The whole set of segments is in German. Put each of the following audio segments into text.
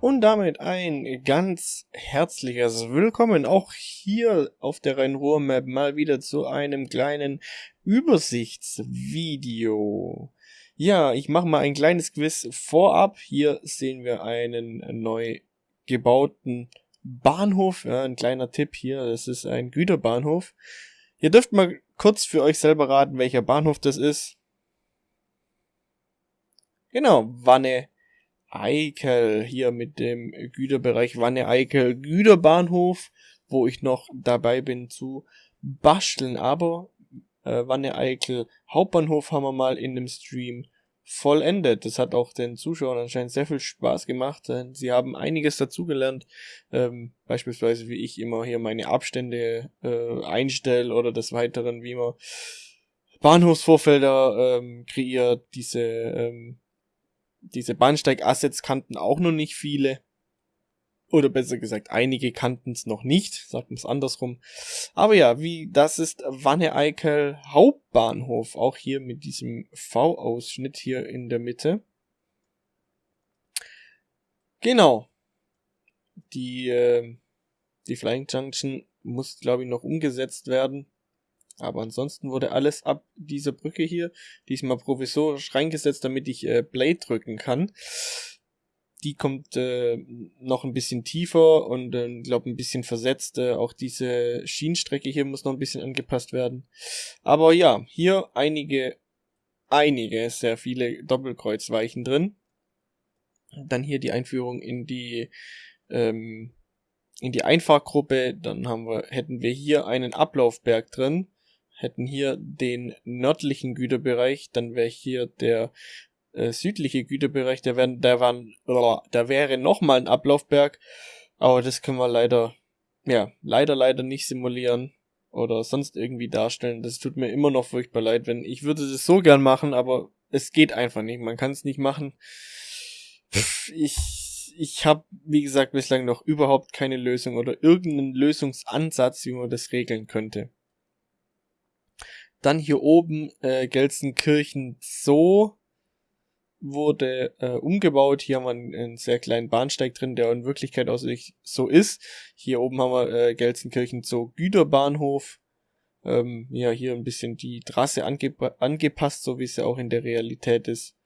Und damit ein ganz herzliches Willkommen auch hier auf der Rhein-Ruhr-Map mal wieder zu einem kleinen Übersichtsvideo. Ja, ich mache mal ein kleines Quiz vorab. Hier sehen wir einen neu gebauten Bahnhof. Ja, ein kleiner Tipp hier, das ist ein Güterbahnhof. Ihr dürft mal kurz für euch selber raten, welcher Bahnhof das ist. Genau, Wanne Eickel hier mit dem Güterbereich Wanne-Eickel Güterbahnhof, wo ich noch dabei bin zu basteln. Aber äh, Wanne-Eickel Hauptbahnhof haben wir mal in dem Stream vollendet. Das hat auch den Zuschauern anscheinend sehr viel Spaß gemacht. Denn sie haben einiges dazugelernt. Ähm, beispielsweise wie ich immer hier meine Abstände äh, einstelle oder des Weiteren, wie man Bahnhofsvorfelder ähm, kreiert, diese ähm, diese Bahnsteig-Assets kannten auch noch nicht viele. Oder besser gesagt, einige kannten es noch nicht, sagt man es andersrum. Aber ja, wie das ist Wanne-Eickel Hauptbahnhof, auch hier mit diesem V-Ausschnitt hier in der Mitte. Genau. Die, äh, die Flying Junction muss, glaube ich, noch umgesetzt werden. Aber ansonsten wurde alles ab dieser Brücke hier diesmal provisorisch reingesetzt, damit ich äh, Blade drücken kann. Die kommt äh, noch ein bisschen tiefer und äh, glaube ein bisschen versetzt. Äh, auch diese Schienenstrecke hier muss noch ein bisschen angepasst werden. Aber ja, hier einige, einige, sehr viele Doppelkreuzweichen drin. Dann hier die Einführung in die ähm, in die Einfahrgruppe. Dann haben wir, hätten wir hier einen Ablaufberg drin hätten hier den nördlichen Güterbereich, dann wäre hier der äh, südliche Güterbereich, der, wär, der, waren, da wäre nochmal ein Ablaufberg, aber das können wir leider, ja, leider, leider nicht simulieren oder sonst irgendwie darstellen. Das tut mir immer noch furchtbar leid, wenn ich würde das so gern machen, aber es geht einfach nicht. Man kann es nicht machen. Ich ich habe wie gesagt bislang noch überhaupt keine Lösung oder irgendeinen Lösungsansatz, wie man das regeln könnte. Dann hier oben äh, Gelsenkirchen Zoo wurde äh, umgebaut. Hier haben wir einen, sehr kleinen Bahnsteig drin, der in Wirklichkeit auch so ist. Hier oben haben wir äh, Gelsenkirchen Zoo Güterbahnhof. Ähm, ja, hier ein bisschen die Trasse ange angepasst, so wie es ja auch in der Realität ist.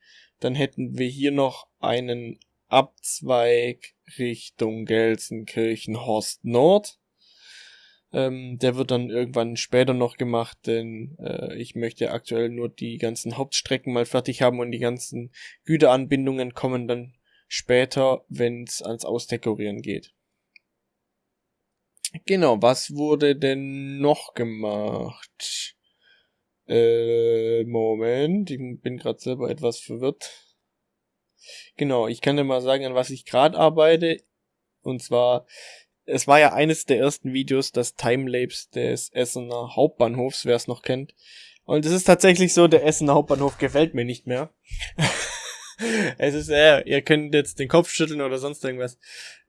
Dann hätten wir hier noch einen Abzweig Richtung Gelsenkirchen Horst Nord. Ähm, der wird dann irgendwann später noch gemacht, denn äh, ich möchte aktuell nur die ganzen Hauptstrecken mal fertig haben und die ganzen Güteranbindungen kommen dann später, wenn es ans Ausdekorieren geht. Genau, was wurde denn noch gemacht? Äh, Moment, ich bin gerade selber etwas verwirrt. Genau, ich kann dir mal sagen, an was ich gerade arbeite. Und zwar es war ja eines der ersten Videos, das Timelapse des Essener Hauptbahnhofs, wer es noch kennt. Und es ist tatsächlich so, der Essener Hauptbahnhof gefällt mir nicht mehr. es ist, äh, ihr könnt jetzt den Kopf schütteln oder sonst irgendwas.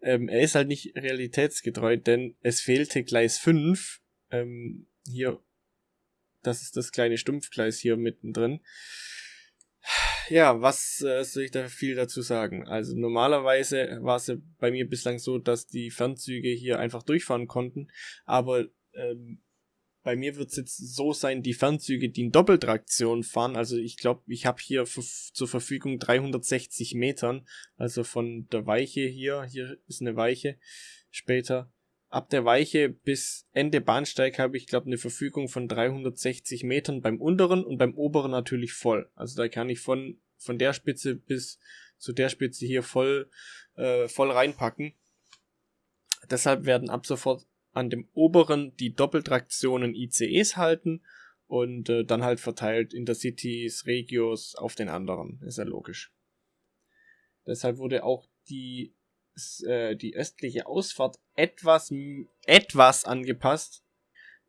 Ähm, er ist halt nicht realitätsgetreu, denn es fehlte Gleis 5. Ähm, hier, das ist das kleine Stumpfgleis hier mittendrin ja, was äh, soll ich da viel dazu sagen? Also normalerweise war es ja bei mir bislang so, dass die Fernzüge hier einfach durchfahren konnten, aber ähm, bei mir wird es jetzt so sein, die Fernzüge, die in Doppeltraktion fahren, also ich glaube, ich habe hier zur Verfügung 360 Metern, also von der Weiche hier, hier ist eine Weiche. Später, ab der Weiche bis Ende Bahnsteig habe ich, glaube eine Verfügung von 360 Metern beim unteren und beim oberen natürlich voll. Also da kann ich von, von der Spitze bis zu der Spitze hier voll, äh, voll reinpacken. Deshalb werden ab sofort an dem oberen die Doppeltraktionen ICEs halten und äh, dann halt verteilt Intercities, Regios auf den anderen. Ist ja logisch. Deshalb wurde auch die äh, die östliche Ausfahrt etwas, etwas angepasst,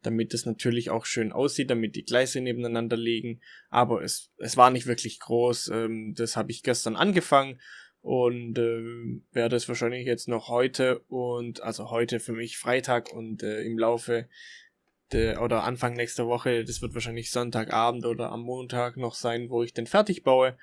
damit es natürlich auch schön aussieht, damit die Gleise nebeneinander liegen. Aber es, es war nicht wirklich groß. Ähm, das habe ich gestern angefangen und äh, werde es wahrscheinlich jetzt noch heute und also heute für mich Freitag und äh, im Laufe oder Anfang nächster Woche, das wird wahrscheinlich Sonntagabend oder am Montag noch sein, wo ich den fertig baue.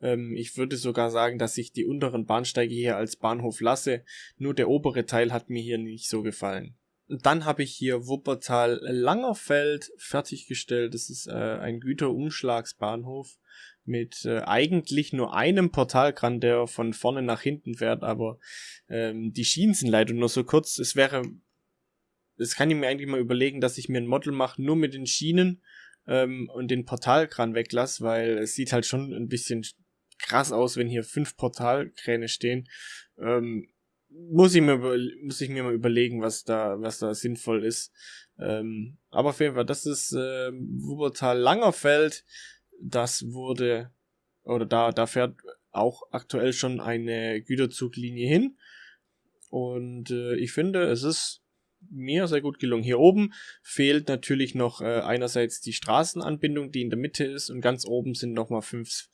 Ähm, ich würde sogar sagen, dass ich die unteren Bahnsteige hier als Bahnhof lasse. Nur der obere Teil hat mir hier nicht so gefallen. Dann habe ich hier Wuppertal Langerfeld fertiggestellt. Das ist äh, ein Güterumschlagsbahnhof mit äh, eigentlich nur einem Portalkran, der von vorne nach hinten fährt, aber ähm, die Schienen sind leider nur so kurz. Es wäre das kann ich mir eigentlich mal überlegen, dass ich mir ein Model mache, nur mit den Schienen ähm, und den Portalkran weglasse, weil es sieht halt schon ein bisschen krass aus, wenn hier fünf Portalkräne stehen. Ähm, muss ich mir muss ich mir mal überlegen, was da was da sinnvoll ist. Ähm, aber auf jeden Fall, das ist äh, Wuppertal Langerfeld. Das wurde oder da da fährt auch aktuell schon eine Güterzuglinie hin. Und äh, ich finde, es ist mir sehr gut gelungen. Hier oben fehlt natürlich noch äh, einerseits die Straßenanbindung, die in der Mitte ist, und ganz oben sind nochmal fünf,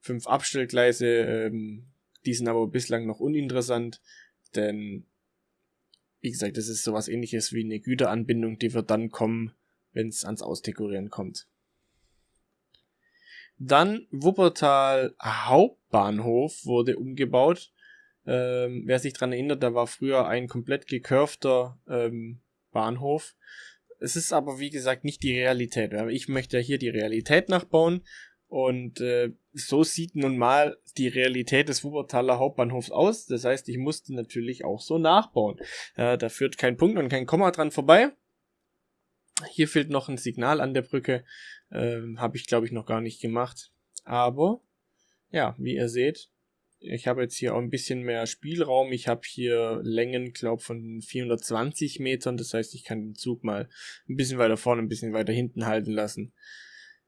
fünf Abstellgleise. Ähm, die sind aber bislang noch uninteressant, denn wie gesagt, das ist sowas ähnliches wie eine Güteranbindung, die wird dann kommen, wenn es ans Ausdekorieren kommt. Dann Wuppertal Hauptbahnhof wurde umgebaut. Ähm, wer sich dran erinnert, da war früher ein komplett gecurvter ähm, Bahnhof. Es ist aber wie gesagt nicht die Realität. Ich möchte ja hier die Realität nachbauen und äh, so sieht nun mal die Realität des Wuppertaler Hauptbahnhofs aus. Das heißt, ich musste natürlich auch so nachbauen. Äh, da führt kein Punkt und kein Komma dran vorbei. Hier fehlt noch ein Signal an der Brücke. Ähm, Habe ich, glaube ich, noch gar nicht gemacht. Aber ja, wie ihr seht, ich habe jetzt hier auch ein bisschen mehr Spielraum. Ich habe hier Längen, glaube von 420 Metern. Das heißt, ich kann den Zug mal ein bisschen weiter vorne, ein bisschen weiter hinten halten lassen.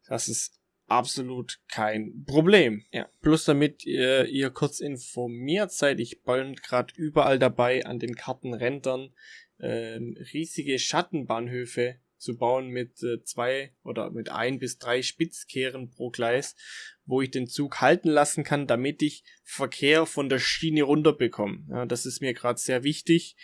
Das ist absolut kein Problem. Ja, plus damit ihr, ihr kurz informiert seid, ich bin gerade überall dabei an den Kartenrändern ähm, riesige Schattenbahnhöfe zu bauen mit äh, zwei oder mit ein bis drei Spitzkehren pro Gleis, wo ich den Zug halten lassen kann, damit ich Verkehr von der Schiene runterbekomme. Ja, das ist mir gerade sehr wichtig,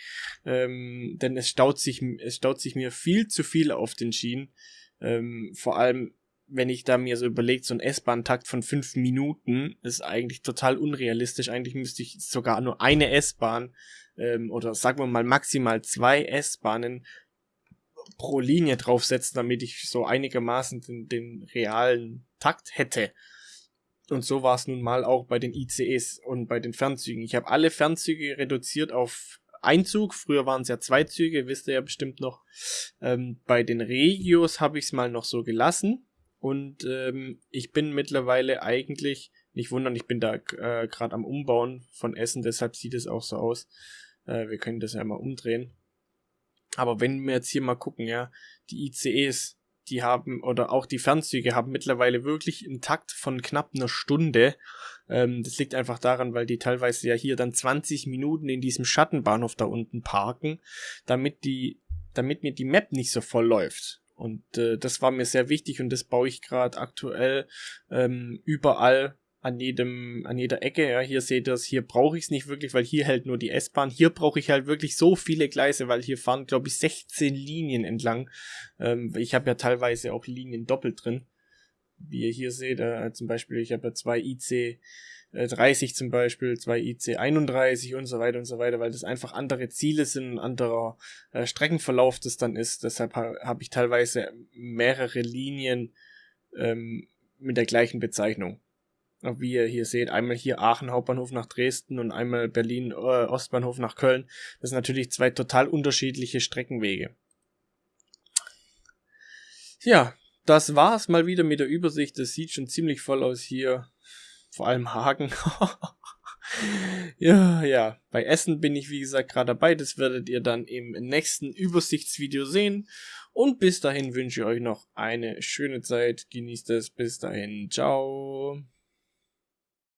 ähm, denn es staut sich, es staut sich mir viel zu viel auf den Schienen. Ähm, vor allem, wenn ich da mir so überlegt, so ein S-Bahn-Takt von fünf Minuten ist eigentlich total unrealistisch. Eigentlich müsste ich sogar nur eine S-Bahn ähm, oder sagen wir mal maximal zwei S-Bahnen pro Linie draufsetzen, damit ich so einigermaßen den, den realen Takt hätte. Und so war es nun mal auch bei den ICEs und bei den Fernzügen. Ich habe alle Fernzüge reduziert auf Einzug. Früher waren es ja zwei Züge, wisst ihr ja bestimmt noch. Ähm, bei den Regios habe ich es mal noch so gelassen. Und ähm, ich bin mittlerweile eigentlich, nicht wundern, ich bin da äh, gerade am Umbauen von Essen, deshalb sieht es auch so aus. Äh, wir können das ja mal umdrehen. Aber wenn wir jetzt hier mal gucken, ja, die ICEs, die haben, oder auch die Fernzüge haben mittlerweile wirklich einen Takt von knapp einer Stunde. Ähm, das liegt einfach daran, weil die teilweise ja hier dann 20 Minuten in diesem Schattenbahnhof da unten parken, damit die, damit mir die Map nicht so voll läuft. Und äh, das war mir sehr wichtig und das baue ich gerade aktuell ähm, überall an jedem, an jeder Ecke. Ja, hier seht ihr es, hier brauche ich es nicht wirklich, weil hier hält nur die S-Bahn. Hier brauche ich halt wirklich so viele Gleise, weil hier fahren, glaube ich, 16 Linien entlang. Ähm, ich habe ja teilweise auch Linien doppelt drin. Wie ihr hier seht, äh, zum Beispiel, ich habe ja zwei IC 30 zum Beispiel, zwei IC 31 und so weiter und so weiter, weil das einfach andere Ziele sind, ein anderer äh, Streckenverlauf das dann ist. Deshalb ha habe ich teilweise mehrere Linien ähm, mit der gleichen Bezeichnung wie ihr hier seht, einmal hier Aachen Hauptbahnhof nach Dresden und einmal Berlin äh, Ostbahnhof nach Köln. Das sind natürlich zwei total unterschiedliche Streckenwege. Ja, das war's mal wieder mit der Übersicht. Das sieht schon ziemlich voll aus hier. Vor allem Hagen. ja, ja. Bei Essen bin ich wie gesagt gerade dabei. Das werdet ihr dann im nächsten Übersichtsvideo sehen. Und bis dahin wünsche ich euch noch eine schöne Zeit. Genießt es. Bis dahin. Ciao.